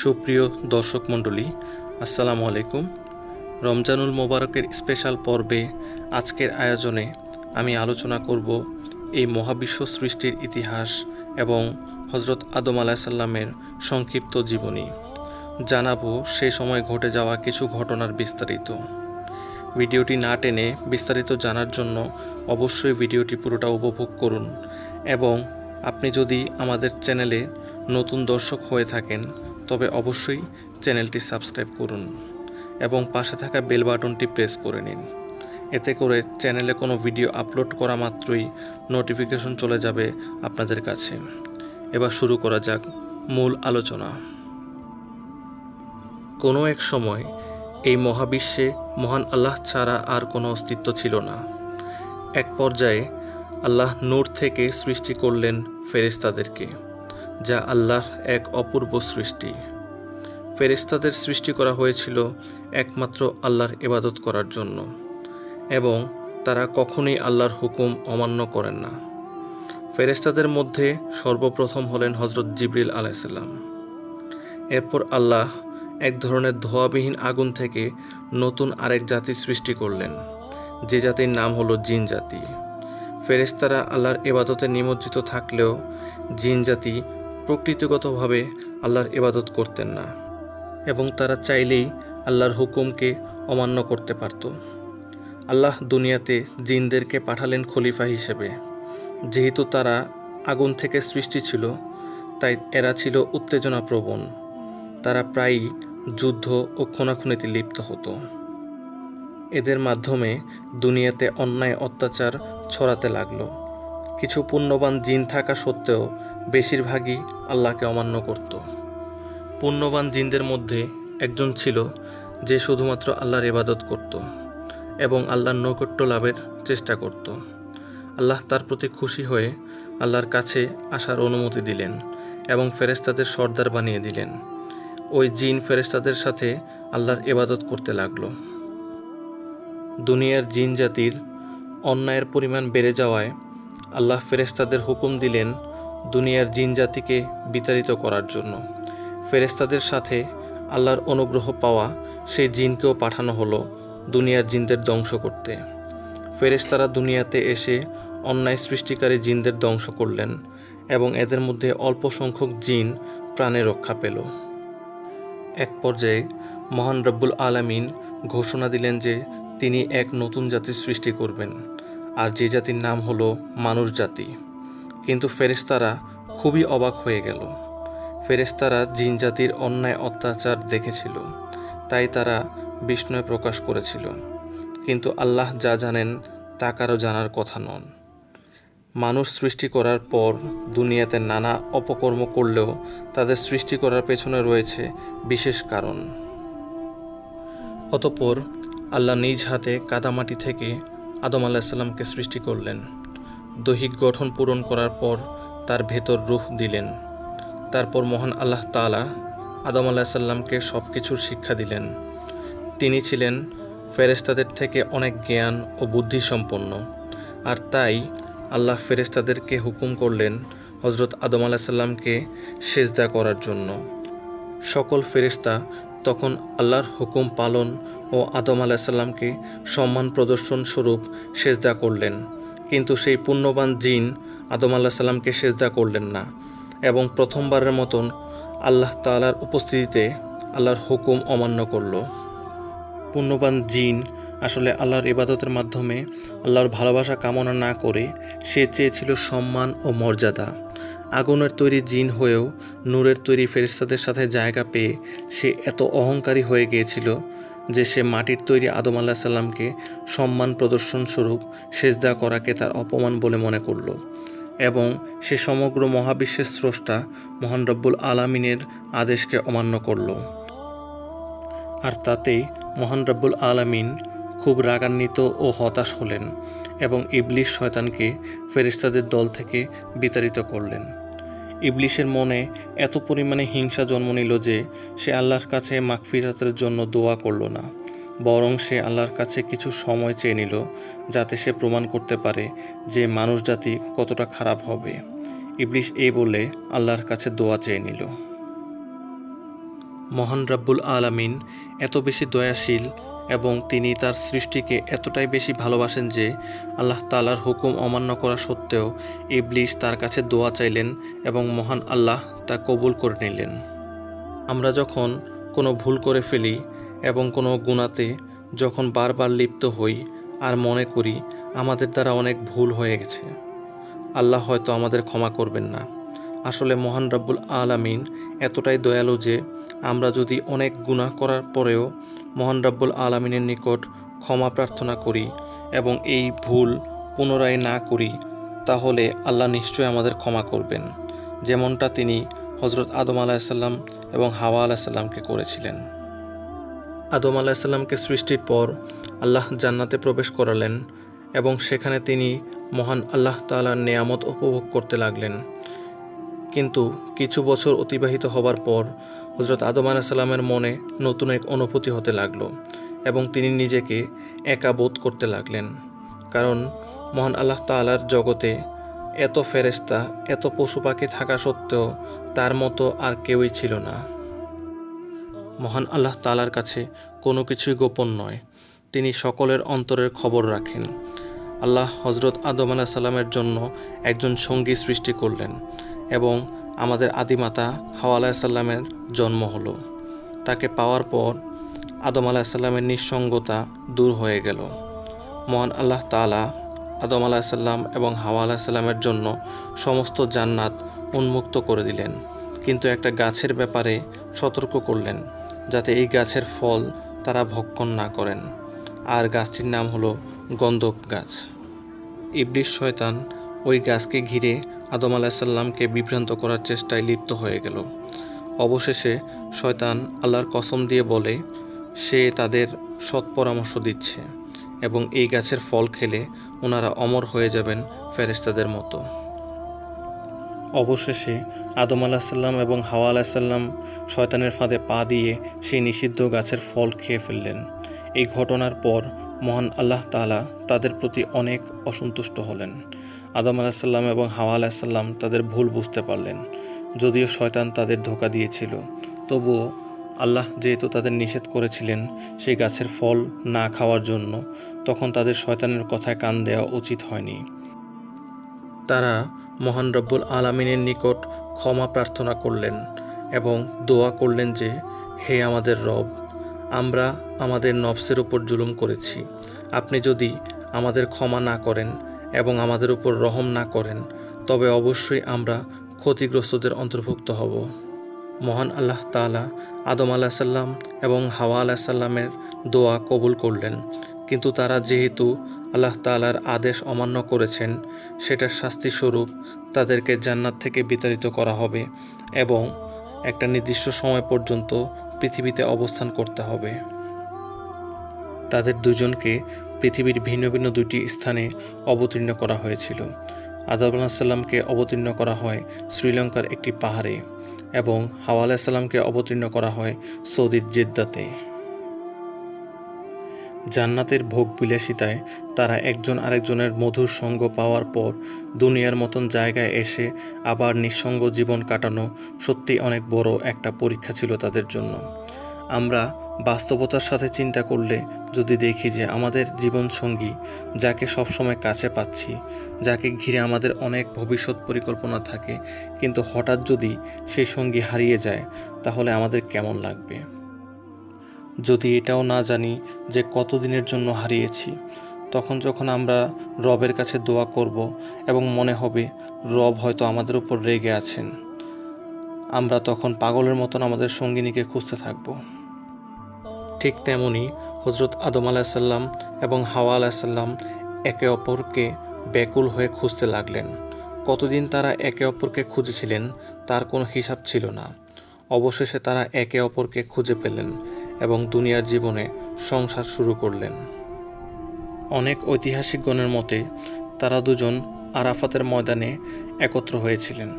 সুপ্রিয় দর্শক মণ্ডলী, আসসালামু আলাইকুম। রমজানুল মোবারকের স্পেশাল পর্বে আজকের আয়োজনে আমি আলোচনা করব এই মহাবিশ্ব সৃষ্টির ইতিহাস এবং হজরত আদম আলাহিসাল্লামের সংক্ষিপ্ত জীবনী। জানাব সে সময় ঘটে যাওয়া কিছু ঘটনার বিস্তারিত। ভিডিওটি না টেনে বিস্তারিত জানার জন্য অবশ্যই ভিডিওটি পুরোটা উপভোগ করুন এবং আপনি যদি আমাদের চ্যানেলে নতুন দর্শক হয়ে থাকেন তবে অবশ্যই চ্যানেলটি সাবস্ক্রাইব করুন এবং পাশে থাকা বেল বাটনটি প্রেস করে নিন। এতে করে চ্যানেলে কোনো ভিডিও আপলোড করা মাত্রই নোটিফিকেশন চলে যাবে আপনাদের কাছে। এবার শুরু করা যাক মূল আলোচনা। কোনো এক সময় এই মহাবিশ্বে মহান আল্লাহ ছাড়া আর কোনো অস্তিত্ব ছিল না। এক পর্যায়ে আল্লাহ নূর থেকে সৃষ্টি করলেন ফেরেশতাদেরকে। যা আল্লাহর এক অপূর্ব সৃষ্টি। ফেরেশতাদের সৃষ্টি করা হয়েছিল একমাত্র আল্লাহর ইবাদত করার জন্য, এবং তারা কখনোই আল্লাহর হুকুম অমান্য করেন না। ফেরেশতাদের মধ্যে সর্বপ্রথম হলেন হজরত জিবরিল আলাইসাল্লাম এরপর আল্লাহ এক ধরনের ধোয়াবিহীন আগুন থেকে নতুন আরেক জাতি সৃষ্টি করলেন, যে জাতির নাম হলো জিন জাতি। ফেরেশতারা আল্লাহর এবাদতে নিমজ্জিত থাকলেও জিন জাতি প্রকৃতিগতভাবে আল্লাহর ইবাদত করতেন না এবং তারা চাইলেই আল্লাহর হুকুমকে অমান্য করতে পারত। আল্লাহ দুনিয়াতে জিনদেরকে পাঠালেন খলিফা হিসেবে। যেহেতু তারা আগুন থেকে সৃষ্টি ছিল, তাই এরা ছিল উত্তেজনাপ্রবণ। তারা প্রায়ই যুদ্ধ ও খুনাখুনিতে লিপ্ত হতো। এদের মাধ্যমে দুনিয়াতে অন্যায় অত্যাচার ছড়াতে লাগল। কিছু পুণ্যবান জিন থাকা সত্ত্বেও বেশিরভাগই আল্লাহকে অমান্য করত। পুণ্যবান জিনদের মধ্যে একজন ছিল যে শুধুমাত্র আল্লাহর ইবাদত করত এবং আল্লাহর নৈকট্য লাভের চেষ্টা করত। আল্লাহ তার প্রতি খুশি হয়ে আল্লাহর কাছে আসার অনুমতি দিলেন এবং ফেরেস্তাদের সর্দার বানিয়ে দিলেন। ওই জিন ফেরেস্তাদের সাথে আল্লাহর ইবাদত করতে লাগল। দুনিয়ার জিন জাতির অন্যায়ের পরিমাণ বেড়ে যাওয়ায় আল্লাহ ফেরেস্তাদের হুকুম দিলেন দুনিয়ার জিন জাতিকে বিতাড়িত করার জন্য। ফেরেস্তাদের সাথে আল্লাহর অনুগ্রহ পাওয়া সেই জিনকেও পাঠানো হলো দুনিয়ার জিনদের ধ্বংস করতে। ফেরেস্তারা দুনিয়াতে এসে অন্যায় সৃষ্টিকারী জিনদের ধ্বংস করলেন এবং এদের মধ্যে অল্প সংখ্যক জিন প্রাণে রক্ষা পেল। এক পর্যায়ে মহান রব্বুল আলামিন ঘোষণা দিলেন যে তিনি এক নতুন জাতির সৃষ্টি করবেন, আর যে জাতির নাম হলো মানুষ জাতি। কিন্তু ফেরেশতারা খুবই অবাক হয়ে গেল। ফেরেশতারা জিন জাতির অন্যায় অত্যাচার দেখেছিল, তাই তারা বিস্ময় প্রকাশ করেছিল। কিন্তু আল্লাহ যা জানেন, তা কারও জানার কথা নন। মানুষ সৃষ্টি করার পর দুনিয়াতে নানা অপকর্ম করলেও তাদের সৃষ্টি করার পেছনে রয়েছে বিশেষ কারণ। অতপর আল্লাহ নিজ হাতে কাদামাটি থেকে আদম আলাহিসাল্লামকে সৃষ্টি করলেন। দৈহিক গঠন পূরণ করার পর তার ভেতর রুহ দিলেন। তারপর মহান আল্লাহ তালা আদম আলাহিসাল্লামকে সব কিছুর শিক্ষা দিলেন। তিনি ছিলেন ফেরেস্তাদের থেকে অনেক জ্ঞান ও বুদ্ধি সম্পন্ন আর তাই আল্লাহ ফেরেস্তাদেরকে হুকুম করলেন হজরত আদম আলাহিসাল্লামকে সেজদা করার জন্য। সকল ফেরেস্তা তখন আল্লাহর হুকুম পালন ও আদম আলাহিসাল্লামকে সম্মান প্রদর্শন স্বরূপ সেজদা করলেন। কিন্তু সেই পুণ্যবান জিন আদম আল্লাহ সাল্লামকে সেজদা করলেন না এবং প্রথমবারের মতন আল্লাহ তালার উপস্থিতিতে আল্লাহর হুকুম অমান্য করল। পুণ্যবান জিন আসলে আল্লাহর ইবাদতের মাধ্যমে আল্লাহর ভালোবাসা কামনা না করে সে চেয়েছিল সম্মান ও মর্যাদা। আগুনের তৈরি জিন হয়েও নূরের তৈরি ফেরিস্তাদের সাথে জায়গা পেয়ে সে এত অহংকারী হয়ে গিয়েছিল যে সে মাটির তৈরি আদম আল্লাহ সাল্লামকে সম্মান প্রদর্শন স্বরূপ সেজদা করাকে তার অপমান বলে মনে করল এবং সে সমগ্র মহাবিশ্বের স্রষ্টা মহান রব্বুল আলামিনের আদেশকে অমান্য করল। আর তাতেই মহান রব্বুল আলামিন খুব রাগান্বিত ও হতাশ হলেন এবং ইবলিশ শয়তানকে ফেরিস্তাদের দল থেকে বিতাড়িত করলেন। ইবলিশের মনে এত পরিমাণে হিংসা জন্ম নিল যে সে আল্লাহর কাছে মাগফিরাতের জন্য দোয়া করল না, বরং সে আল্লাহর কাছে কিছু সময় চেয়ে নিল যাতে সে প্রমাণ করতে পারে যে মানুষ জাতি কতটা খারাপ হবে। ইবলিশ এই বলে আল্লাহর কাছে দোয়া চেয়ে নিল। মহান রাব্বুল আলামিন, এত বেশি দয়াশীল এবং তিনি তার সৃষ্টিকে এতটাই বেশি ভালোবাসেন যে আল্লাহ তালার হুকুম অমান্য করা সত্ত্বেও ইবলিশ তার কাছে দোয়া চাইলেন এবং মহান আল্লাহ তা কবুল করে নিলেন। আমরা যখন কোনো ভুল করে ফেলি এবং কোনো গুণাতে যখন বারবার লিপ্ত হই আর মনে করি আমাদের দ্বারা অনেক ভুল হয়ে গেছে, আল্লাহ হয়তো আমাদের ক্ষমা করবেন না। আসলে মহান রব্বুল আলামিন এতটাই দয়ালু যে আমরা যদি অনেক গুনাহ করার পরেও মহান রব্বুল আলামিনের নিকট ক্ষমা প্রার্থনা করি এবং এই ভুল পুনরায় না করি, তাহলে আল্লাহ নিশ্চয়ই আমাদের ক্ষমা করবেন, যেমনটা তিনি হজরত আদম আলাহিসাল্লাম এবং হাওয়া আলাহিসাল্লামকে করেছিলেন। আদম আলাহিসাল্লামকে সৃষ্টির পর আল্লাহ জান্নাতে প্রবেশ করালেন এবং সেখানে তিনি মহান আল্লাহ তালার নেয়ামত উপভোগ করতে লাগলেন। কিন্তু কিছু বছর অতিবাহিত হবার পর হজরত আদম আলাহিসাল্লামের মনে নতুন এক অনুভূতি হতে লাগল এবং তিনি নিজেকে একা বোধ করতে লাগলেন। কারণ মহান আল্লাহ তালার জগতে এত ফেরেস্তা এত পশু পাখি থাকা সত্ত্বেও তার মতো আর কেউই ছিল না। মহান আল্লাহ তালার কাছে কোনো কিছুই গোপন নয়। তিনি সকলের অন্তরের খবর রাখেন। আল্লাহ হজরত আদম আলাহ সাল্লামের জন্য একজন সঙ্গী সৃষ্টি করলেন। এবং আমাদের আদিমাতা হাওয়া আলাহিসাল্লামের জন্ম হলো। তাকে পাওয়ার পর আদম আলাহিসাল্লামের নিঃসঙ্গতা দূর হয়ে গেল। মহান আল্লাহ তালা আদম আলাহিসাল্লাম এবং হাওয়া আলাহিসাল্লামের জন্য সমস্ত জান্নাত উন্মুক্ত করে দিলেন। কিন্তু একটা গাছের ব্যাপারে সতর্ক করলেন, যাতে এই গাছের ফল তারা ভক্ষণ না করেন। আর গাছটির নাম হলো গন্ধক গাছ। ইবলিশ শয়তান ওই গাছকে ঘিরে আদম আলাহিসাল্লামকে বিভ্রান্ত করার চেষ্টায় লিপ্ত হয়ে গেল। অবশেষে শয়তান আল্লাহর কসম দিয়ে বলে, সে তাদের সৎ পরামর্শ দিচ্ছে এবং এই গাছের ফল খেলে ওনারা অমর হয়ে যাবেন ফেরেস্তাদের মতো। অবশেষে আদম আলাহিসাল্লাম এবং হাওয়া আলাহিসাল্লাম শয়তানের ফাঁদে পা দিয়ে সেই নিষিদ্ধ গাছের ফল খেয়ে ফেললেন। এই ঘটনার পর মহান আল্লাহ তালা তাদের প্রতি অনেক অসন্তুষ্ট হলেন। আদম আলাহিসাল্লাম এবং হাওয়া আলাহিসাল্লাম তাদের ভুল বুঝতে পারলেন, যদিও শয়তান তাদের ধোকা দিয়েছিল। তবুও আল্লাহ যেহেতু তাদের নিষেধ করেছিলেন সেই গাছের ফল না খাওয়ার জন্য, তখন তাদের শয়তানের কথায় কান দেওয়া উচিত হয়নি। তারা মহান রব্বুল আলামিনের নিকট ক্ষমা প্রার্থনা করলেন এবং দোয়া করলেন যে, হে আমাদের রব, আমরা আমাদের নফসের উপর জুলুম করেছি। আপনি যদি আমাদের ক্ষমা না করেন এবং আমাদের উপর রহম না করেন, তবে অবশ্যই আমরা ক্ষতিগ্রস্তদের অন্তর্ভুক্ত হব। মহান আল্লাহ তালা আদম আলাহ সাল্লাম এবং হাওয়া আলাহ সাল্লামের দোয়া কবুল করলেন, কিন্তু তারা যেহেতু আল্লাহ তালার আদেশ অমান্য করেছেন, সেটার শাস্তিস্বরূপ তাদেরকে জান্নাত থেকে বিতাড়িত করা হবে এবং একটা নির্দিষ্ট সময় পর্যন্ত পৃথিবীতে অবস্থান করতে হবে। তাদের দুজনকে পৃথিবীর ভিন্ন ভিন্ন দুটি স্থানে অবতীর্ণ করা হয়েছিল। আদাব সাল্লামকে অবতীর্ণ করা হয় শ্রীলঙ্কার একটি পাহাড়ে এবং হাওয়া আলাহিসাল্লামকে অবতীর্ণ করা হয় সৌদির জেদ্দাতে। জান্নাতের ভোগ বিলাসিতায় তারা একজন আরেকজনের মধুর সঙ্গ পাওয়ার পর দুনিয়ার মতন জায়গায় এসে আবার নিঃসঙ্গ জীবন কাটানো সত্যি অনেক বড় একটা পরীক্ষা ছিল তাদের জন্য। আমরা বাস্তবতার সাথে চিন্তা করলে যদি দেখি যে আমাদের জীবনসঙ্গী, যাকে সবসময় কাছে পাচ্ছি, যাকে ঘিরে আমাদের অনেক ভবিষ্যৎ পরিকল্পনা থাকে, কিন্তু হঠাৎ যদি সেই সঙ্গী হারিয়ে যায়, তাহলে আমাদের কেমন লাগবে? যদি এটাও না জানি যে কতদিনের জন্য হারিয়েছি, তখন যখন আমরা রবের কাছে দোয়া করব এবং মনে হবে রব হয়তো আমাদের উপর রেগে আছেন, আমরা তখন পাগলের মতন আমাদের সঙ্গিনীকে খুঁজতে থাকব। ঠিক তেমনই হজরত আদম আলাহিসাল্লাম এবং হাওয়া আলাহিসাল্লাম একে অপরকে ব্যাকুল হয়ে খুঁজতে লাগলেন। কতদিন তারা একে অপরকে খুঁজেছিলেন তার কোনো হিসাব ছিল না। অবশেষে তারা একে অপরকে খুঁজে পেলেন এবং দুনিয়ার জীবনে সংসার শুরু করলেন। অনেক ঐতিহাসিকগণের মতে তারা দুজন আরাফাতের ময়দানে একত্র হয়েছিলেন।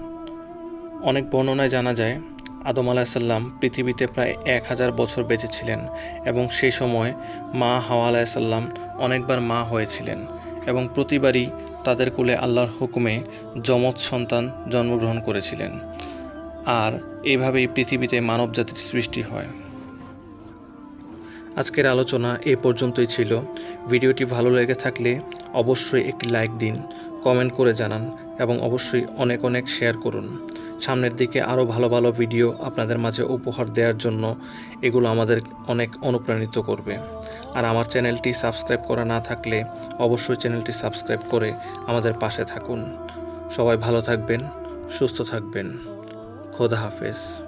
অনেক বর্ণনায় জানা যায় আদম আলাহিসাল্লাম পৃথিবীতে প্রায় এক হাজার বছর বেঁচেছিলেন এবং সেই সময় মা হাওয়া আলাহিসাল্লাম অনেকবার মা হয়েছিলেন এবং প্রতিবারই তাদের কুলে আল্লাহর হুকুমে যমজ সন্তান জন্মগ্রহণ করেছিলেন। আর এইভাবেই পৃথিবীতে মানবজাতির সৃষ্টি হয়। আজকের আলোচনা এ পর্যন্তই ছিল। ভিডিওটি ভালো লেগে থাকলে অবশ্যই একটি লাইক দিন, কমেন্ট করে জানান এবং অবশ্যই অনেক অনেক শেয়ার করুন। সামনের দিকে আরও ভালো ভালো ভিডিও আপনাদের মাঝে উপহার দেওয়ার জন্য এগুলো আমাদের অনেক অনুপ্রাণিত করবে। আর আমার চ্যানেলটি সাবস্ক্রাইব করা না থাকলে অবশ্যই চ্যানেলটি সাবস্ক্রাইব করে আমাদের পাশে থাকুন। সবাই ভালো থাকবেন, সুস্থ থাকবেন। খোদা হাফেজ।